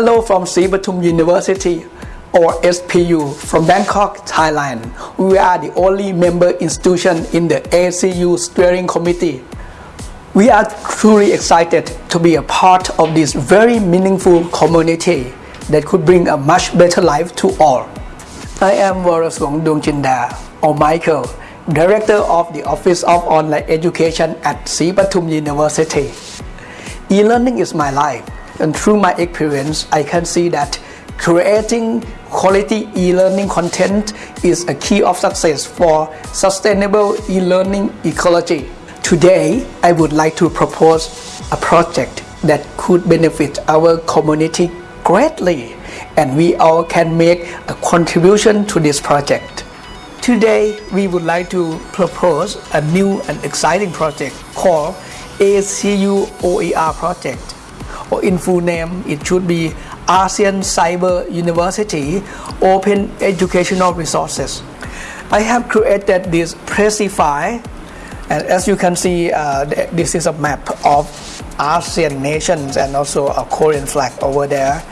Hello from Sripatum University or SPU from Bangkok, Thailand. We are the only member institution in the ACU steering committee. We are truly excited to be a part of this very meaningful community that could bring a much better life to all. I am Waraswong Dungchinda or Michael, Director of the Office of Online Education at Sripatum University. E-learning is my life and through my experience I can see that creating quality e-learning content is a key of success for sustainable e-learning ecology. Today I would like to propose a project that could benefit our community greatly and we all can make a contribution to this project. Today we would like to propose a new and exciting project called ACU OER project or in full name it should be ASEAN Cyber University Open Educational Resources. I have created this Pressify and as you can see uh, this is a map of ASEAN nations and also a Korean flag over there.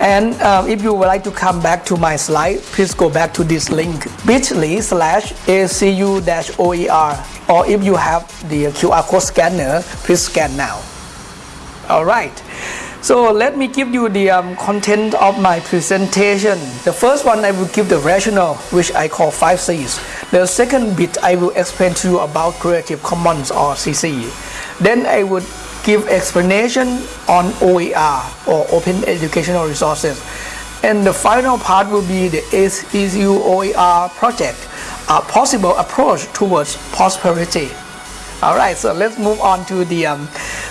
And um, if you would like to come back to my slide, please go back to this link bit.ly slash acu-oer or if you have the QR code scanner, please scan now. Alright, so let me give you the um, content of my presentation. The first one I will give the rationale which I call 5 C's. The second bit I will explain to you about Creative Commons or CC. Then I would give explanation on OER or Open Educational Resources. And the final part will be the ACU OER project, a possible approach towards prosperity. Alright, so let's move on to the um,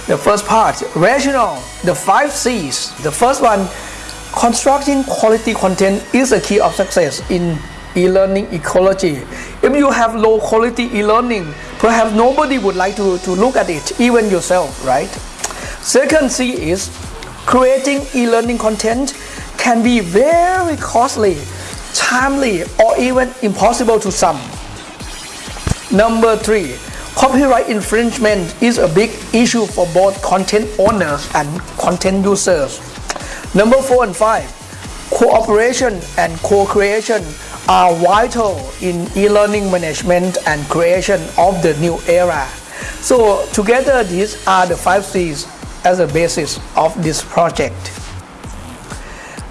the first part, rational, the five C's. The first one, constructing quality content is a key of success in e-learning ecology. If you have low quality e-learning, perhaps nobody would like to, to look at it, even yourself, right? Second C is creating e-learning content can be very costly, timely, or even impossible to some. Number three, Copyright infringement is a big issue for both content owners and content users. Number 4 and 5. Cooperation and co-creation are vital in e-learning management and creation of the new era. So together these are the 5 C's as a basis of this project.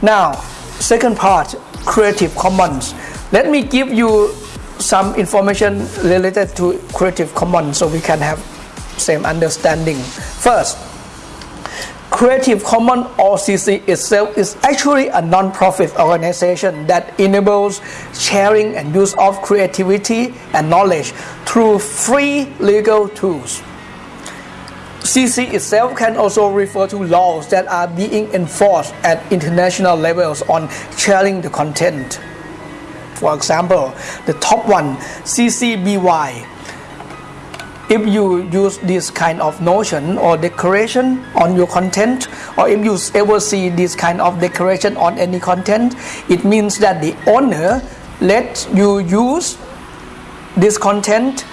Now, second part, Creative Commons. Let me give you some information related to Creative Commons so we can have same understanding. First, Creative Commons or CC itself is actually a non-profit organization that enables sharing and use of creativity and knowledge through free legal tools. CC itself can also refer to laws that are being enforced at international levels on sharing the content. For example, the top one, CC BY. If you use this kind of notion or decoration on your content, or if you ever see this kind of decoration on any content, it means that the owner lets you use this content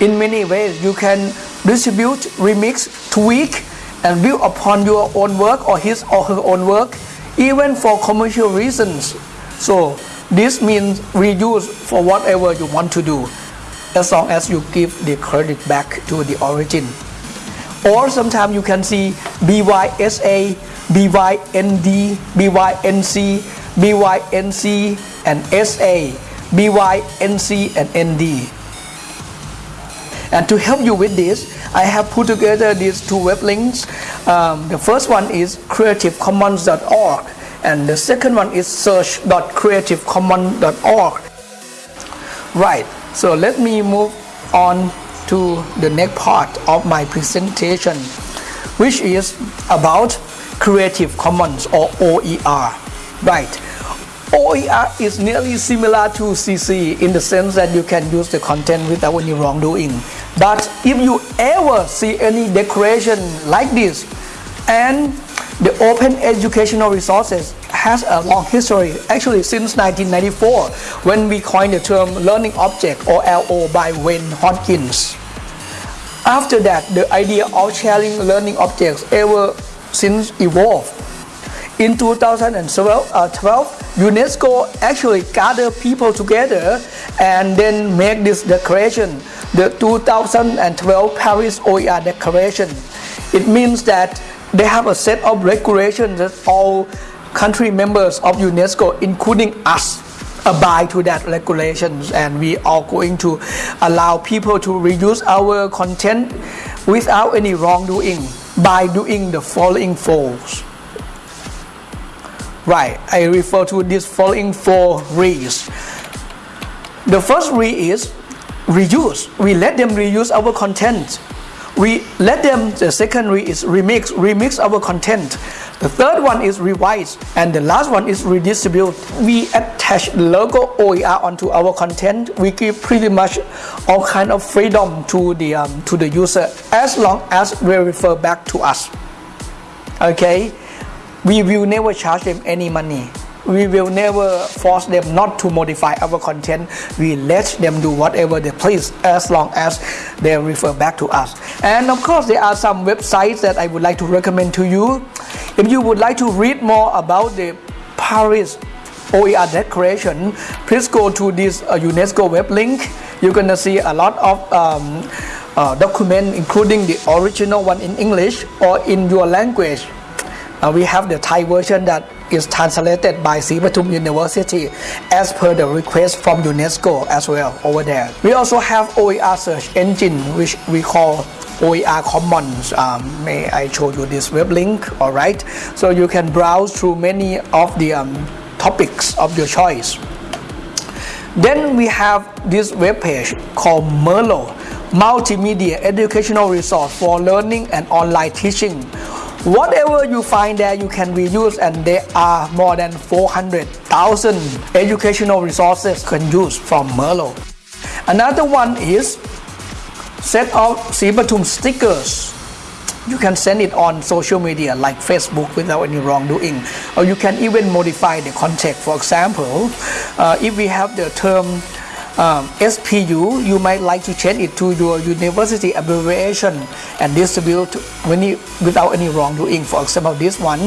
in many ways. You can distribute, remix, tweak, and build upon your own work or his or her own work, even for commercial reasons. So this means reuse for whatever you want to do as long as you give the credit back to the origin. Or sometimes you can see BYSA, BYND, BYNC, BYNC and SA, BYNC and ND. And to help you with this, I have put together these two web links. Um, the first one is creativecommons.org and the second one is search.creativecommons.org right so let me move on to the next part of my presentation which is about Creative Commons or OER right OER is nearly similar to CC in the sense that you can use the content without any wrongdoing. But if you ever see any decoration like this and the open educational resources has a long history, actually since 1994, when we coined the term learning object or LO by Wayne Hodgins. After that, the idea of sharing learning objects ever since evolved. in 2012, uh, 12, UNESCO actually gathered people together and then make this declaration, the 2012 Paris OER Declaration. It means that they have a set of regulations that all country members of UNESCO, including us, abide to that regulations and we are going to allow people to reuse our content without any wrongdoing by doing the following fours. Right, I refer to this following four re's. The first re is reuse. We let them reuse our content we let them the second re is remix remix our content. The third one is revise and the last one is redistribute. We attach logo OER onto our content. We give pretty much all kind of freedom to the um, to the user as long as they refer back to us. Okay? We will never charge them any money we will never force them not to modify our content. We let them do whatever they please as long as they refer back to us. And of course, there are some websites that I would like to recommend to you. If you would like to read more about the Paris OER Declaration, please go to this uh, UNESCO web link. You're gonna see a lot of um, uh, document, including the original one in English or in your language. Uh, we have the Thai version that is translated by Sri University as per the request from UNESCO as well over there. We also have OER search engine which we call OER Commons. Um, may I show you this web link? All right. So you can browse through many of the um, topics of your choice. Then we have this web page called MERLOT, Multimedia Educational Resource for Learning and Online Teaching Whatever you find there, you can reuse, and there are more than 400,000 educational resources can use from MERLOT. Another one is set of Sripatum stickers. You can send it on social media like Facebook without any wrongdoing, or you can even modify the context. For example, uh, if we have the term um, SPU, you might like to change it to your university abbreviation and distribute without any wrongdoing. For example, this one,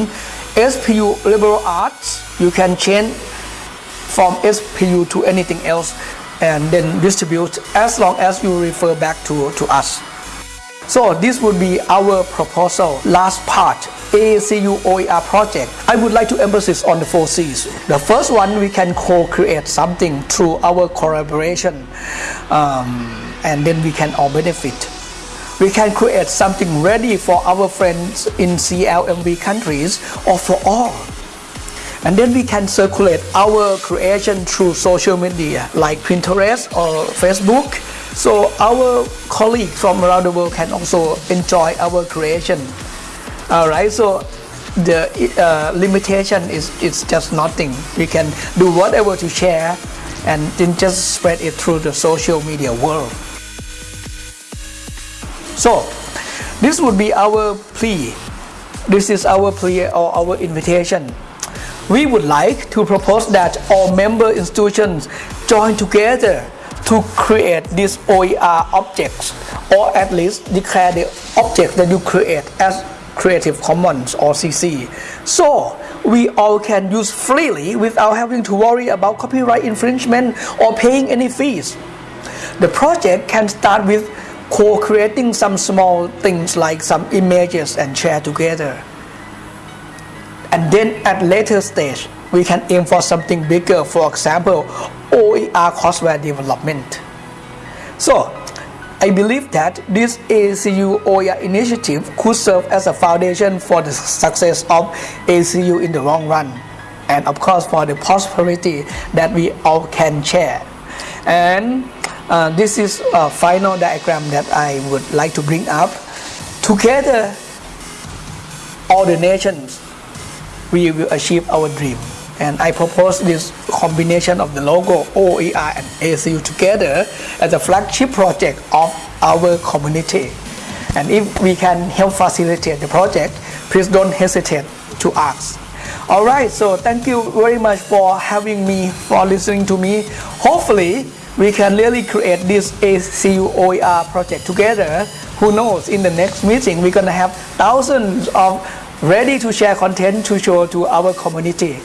SPU liberal arts, you can change from SPU to anything else and then distribute as long as you refer back to, to us. So this would be our proposal, last part, AACU OER project. I would like to emphasize on the four C's. The first one, we can co-create something through our collaboration um, and then we can all benefit. We can create something ready for our friends in CLMV countries or for all. And then we can circulate our creation through social media like Pinterest or Facebook so our colleagues from around the world can also enjoy our creation. All right, so the uh, limitation is it's just nothing. We can do whatever to share and then just spread it through the social media world. So this would be our plea. This is our plea or our invitation. We would like to propose that all member institutions join together to create these OER objects or at least declare the object that you create as Creative Commons or CC. So we all can use freely without having to worry about copyright infringement or paying any fees. The project can start with co-creating some small things like some images and share together. And then at later stage, we can aim for something bigger, for example, OER courseware development. So, I believe that this ACU OER initiative could serve as a foundation for the success of ACU in the long run, and of course for the prosperity that we all can share. And uh, this is a final diagram that I would like to bring up. Together, all the nations, we will achieve our dream and I propose this combination of the logo OER and ACU together as a flagship project of our community. And if we can help facilitate the project, please don't hesitate to ask. All right, so thank you very much for having me, for listening to me. Hopefully, we can really create this ACU OER project together. Who knows, in the next meeting, we're to have thousands of ready to share content to show to our community.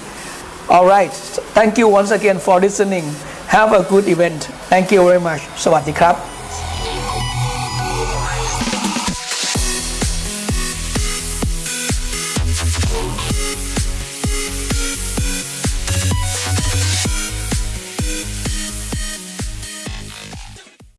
All right. Thank you once again for listening. Have a good event. Thank you very much. สวัสดีครับ